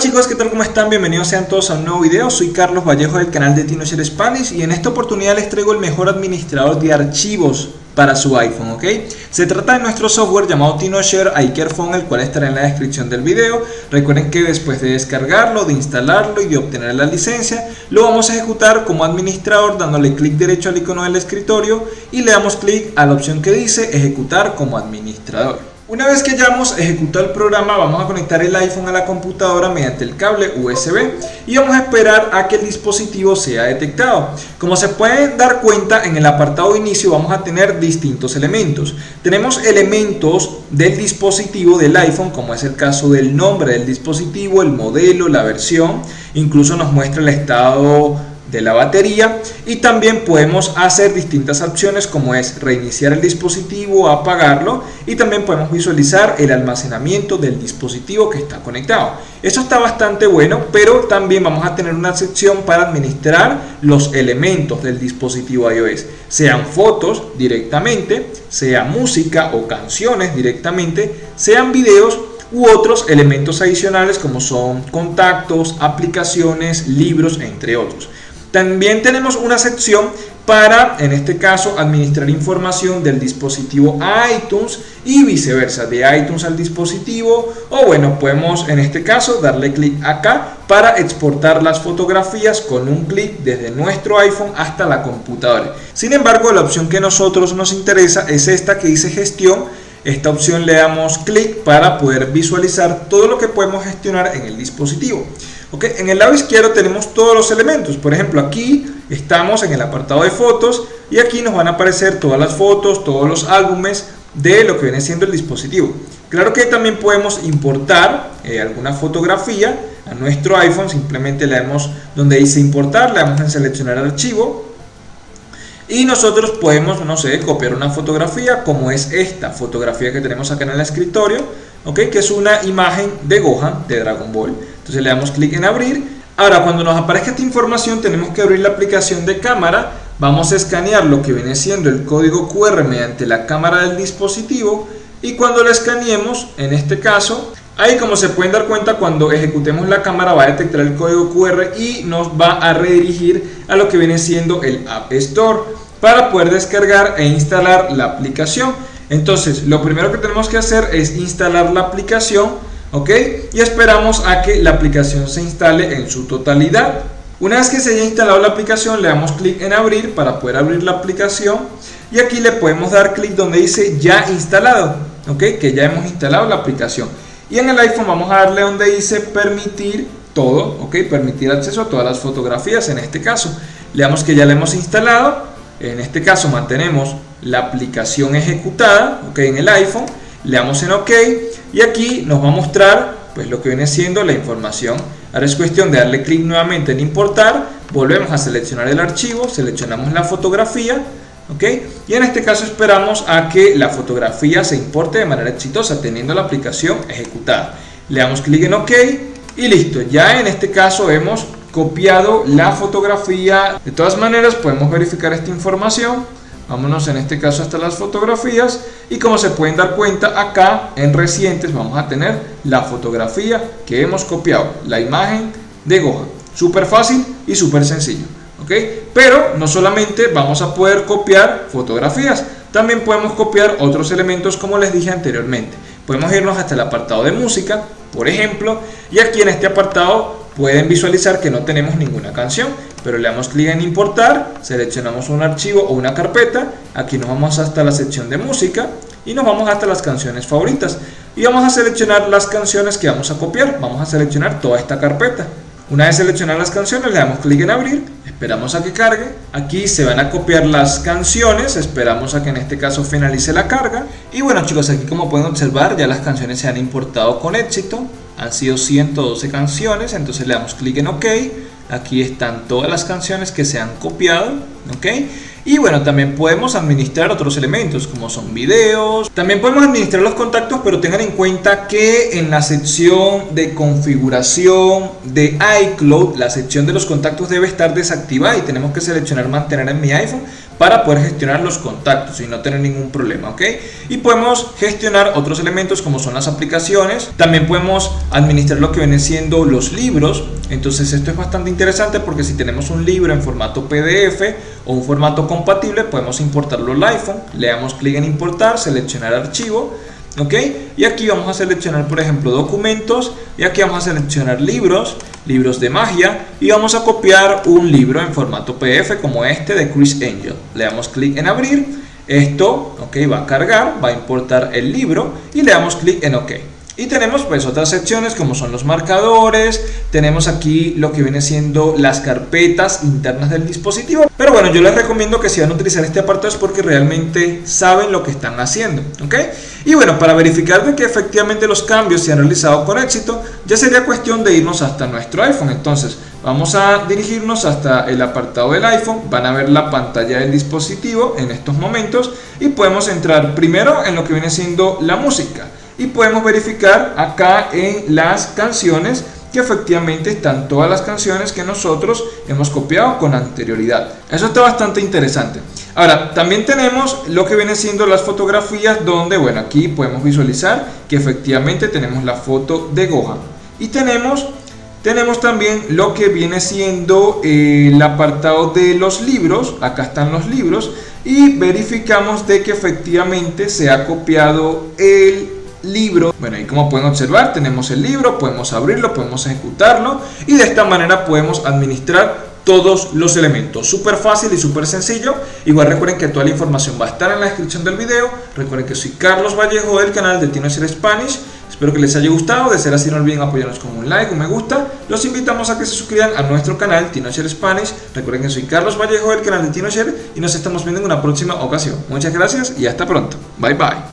chicos, ¿qué tal? ¿Cómo están? Bienvenidos sean todos a un nuevo video. Soy Carlos Vallejo del canal de TinoShare Spanish y en esta oportunidad les traigo el mejor administrador de archivos para su iPhone, ¿ok? Se trata de nuestro software llamado TinoShare iCareFone, el cual estará en la descripción del video. Recuerden que después de descargarlo, de instalarlo y de obtener la licencia, lo vamos a ejecutar como administrador dándole clic derecho al icono del escritorio y le damos clic a la opción que dice ejecutar como administrador. Una vez que hayamos ejecutado el programa vamos a conectar el iPhone a la computadora mediante el cable USB y vamos a esperar a que el dispositivo sea detectado. Como se pueden dar cuenta en el apartado inicio vamos a tener distintos elementos. Tenemos elementos del dispositivo del iPhone como es el caso del nombre del dispositivo, el modelo, la versión, incluso nos muestra el estado de la batería y también podemos hacer distintas opciones como es reiniciar el dispositivo, apagarlo y también podemos visualizar el almacenamiento del dispositivo que está conectado. Eso está bastante bueno, pero también vamos a tener una sección para administrar los elementos del dispositivo iOS, sean fotos directamente, sea música o canciones directamente, sean videos u otros elementos adicionales como son contactos, aplicaciones, libros, entre otros. También tenemos una sección para, en este caso, administrar información del dispositivo iTunes y viceversa, de iTunes al dispositivo o bueno, podemos en este caso darle clic acá para exportar las fotografías con un clic desde nuestro iPhone hasta la computadora. Sin embargo, la opción que a nosotros nos interesa es esta que dice gestión esta opción le damos clic para poder visualizar todo lo que podemos gestionar en el dispositivo. Okay, en el lado izquierdo tenemos todos los elementos. Por ejemplo, aquí estamos en el apartado de fotos y aquí nos van a aparecer todas las fotos, todos los álbumes de lo que viene siendo el dispositivo. Claro que también podemos importar eh, alguna fotografía a nuestro iPhone. Simplemente le damos donde dice importar, le damos en seleccionar archivo y nosotros podemos, no sé, copiar una fotografía como es esta fotografía que tenemos acá en el escritorio, ¿ok? Que es una imagen de Gohan, de Dragon Ball. Entonces le damos clic en abrir. Ahora, cuando nos aparezca esta información, tenemos que abrir la aplicación de cámara. Vamos a escanear lo que viene siendo el código QR mediante la cámara del dispositivo. Y cuando lo escaneemos, en este caso, Ahí como se pueden dar cuenta cuando ejecutemos la cámara va a detectar el código QR y nos va a redirigir a lo que viene siendo el App Store para poder descargar e instalar la aplicación. Entonces lo primero que tenemos que hacer es instalar la aplicación ¿ok? y esperamos a que la aplicación se instale en su totalidad. Una vez que se haya instalado la aplicación le damos clic en abrir para poder abrir la aplicación y aquí le podemos dar clic donde dice ya instalado, ¿ok? que ya hemos instalado la aplicación. Y en el iPhone vamos a darle donde dice permitir todo, ok, permitir acceso a todas las fotografías en este caso. Le damos que ya la hemos instalado, en este caso mantenemos la aplicación ejecutada, ok, en el iPhone, le damos en ok y aquí nos va a mostrar pues lo que viene siendo la información. Ahora es cuestión de darle clic nuevamente en importar, volvemos a seleccionar el archivo, seleccionamos la fotografía, y en este caso esperamos a que la fotografía se importe de manera exitosa teniendo la aplicación ejecutada. Le damos clic en OK y listo. Ya en este caso hemos copiado la fotografía. De todas maneras podemos verificar esta información. Vámonos en este caso hasta las fotografías y como se pueden dar cuenta acá en recientes vamos a tener la fotografía que hemos copiado, la imagen de Gohan. Súper fácil y súper sencillo. Pero no solamente vamos a poder copiar fotografías, también podemos copiar otros elementos como les dije anteriormente. Podemos irnos hasta el apartado de música, por ejemplo, y aquí en este apartado pueden visualizar que no tenemos ninguna canción, pero le damos clic en importar, seleccionamos un archivo o una carpeta, aquí nos vamos hasta la sección de música y nos vamos hasta las canciones favoritas. Y vamos a seleccionar las canciones que vamos a copiar, vamos a seleccionar toda esta carpeta. Una vez seleccionadas las canciones le damos clic en abrir esperamos a que cargue aquí se van a copiar las canciones esperamos a que en este caso finalice la carga. Y bueno chicos aquí como pueden observar ya las canciones se han importado con éxito han sido 112 canciones entonces le damos clic en ok. Aquí están todas las canciones que se han copiado ok y bueno, también podemos administrar otros elementos como son videos. También podemos administrar los contactos, pero tengan en cuenta que en la sección de configuración de iCloud, la sección de los contactos debe estar desactivada y tenemos que seleccionar mantener en mi iPhone para poder gestionar los contactos y no tener ningún problema, ¿ok? Y podemos gestionar otros elementos como son las aplicaciones, también podemos administrar lo que vienen siendo los libros, entonces esto es bastante interesante porque si tenemos un libro en formato PDF o un formato compatible, podemos importarlo al iPhone, le damos clic en importar, seleccionar archivo, ¿ok? Y aquí vamos a seleccionar, por ejemplo, documentos, y aquí vamos a seleccionar libros, libros de magia, y vamos a copiar un libro en formato PDF como este de Chris Angel. Le damos clic en abrir, esto, ok, va a cargar, va a importar el libro, y le damos clic en OK. Y tenemos pues otras secciones como son los marcadores, tenemos aquí lo que viene siendo las carpetas internas del dispositivo. Pero bueno, yo les recomiendo que si van a utilizar este apartado es porque realmente saben lo que están haciendo, ¿ok? Y bueno, para verificar de que efectivamente los cambios se han realizado con éxito, ya sería cuestión de irnos hasta nuestro iPhone. Entonces, vamos a dirigirnos hasta el apartado del iPhone, van a ver la pantalla del dispositivo en estos momentos y podemos entrar primero en lo que viene siendo la música y podemos verificar acá en las canciones que efectivamente están todas las canciones que nosotros hemos copiado con anterioridad. Eso está bastante interesante. Ahora, también tenemos lo que viene siendo las fotografías donde, bueno, aquí podemos visualizar que efectivamente tenemos la foto de Gohan. Y tenemos, tenemos también lo que viene siendo eh, el apartado de los libros. Acá están los libros. Y verificamos de que efectivamente se ha copiado el libro. Bueno, y como pueden observar, tenemos el libro, podemos abrirlo, podemos ejecutarlo y de esta manera podemos administrar todos los elementos. Súper fácil y súper sencillo. Igual recuerden que toda la información va a estar en la descripción del video. Recuerden que soy Carlos Vallejo del canal de Tino Spanish. Espero que les haya gustado. De ser así, no olviden apoyarnos con un like, un me gusta. Los invitamos a que se suscriban a nuestro canal Tino Spanish. Recuerden que soy Carlos Vallejo del canal de Tino y nos estamos viendo en una próxima ocasión. Muchas gracias y hasta pronto. Bye bye.